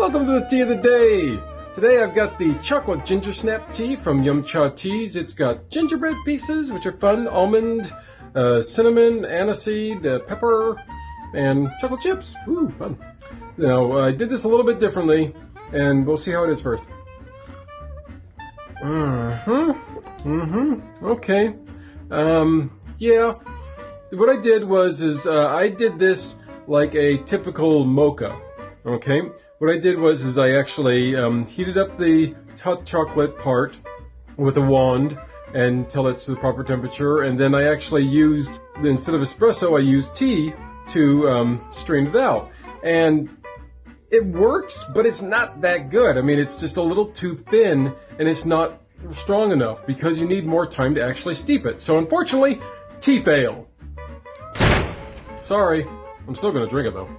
Welcome to the tea of the day. Today I've got the chocolate ginger snap tea from Yum Cha Teas. It's got gingerbread pieces, which are fun, almond, uh, cinnamon, aniseed, uh, pepper, and chocolate chips. Ooh, fun. Now, I did this a little bit differently, and we'll see how it is first. Mm-hmm. Mm-hmm. Okay. Um, yeah. What I did was, is, uh, I did this like a typical mocha. Okay? What I did was, is I actually, um, heated up the hot chocolate part with a wand until it's the proper temperature, and then I actually used, instead of espresso, I used tea to, um, strain it out. And it works, but it's not that good. I mean, it's just a little too thin and it's not strong enough because you need more time to actually steep it. So unfortunately, tea fail. Sorry. I'm still gonna drink it though.